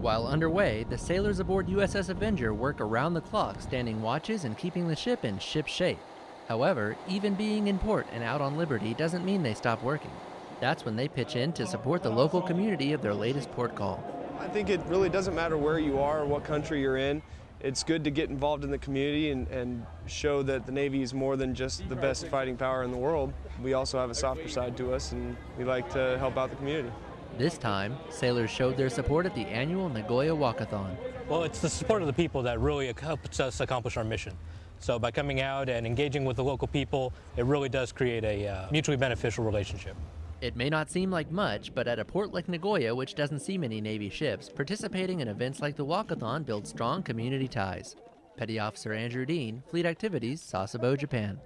While underway, the sailors aboard USS Avenger work around the clock, standing watches and keeping the ship in ship shape. However, even being in port and out on liberty doesn't mean they stop working. That's when they pitch in to support the local community of their latest port call. I think it really doesn't matter where you are or what country you're in. It's good to get involved in the community and, and show that the Navy is more than just the best fighting power in the world. We also have a softer side to us, and we like to help out the community. This time, sailors showed their support at the annual Nagoya Walkathon. Well, it's the support of the people that really helps us accomplish our mission. So by coming out and engaging with the local people, it really does create a uh, mutually beneficial relationship. It may not seem like much, but at a port like Nagoya, which doesn't see many Navy ships, participating in events like the Walkathon builds strong community ties. Petty Officer Andrew Dean, Fleet Activities, Sasebo, Japan.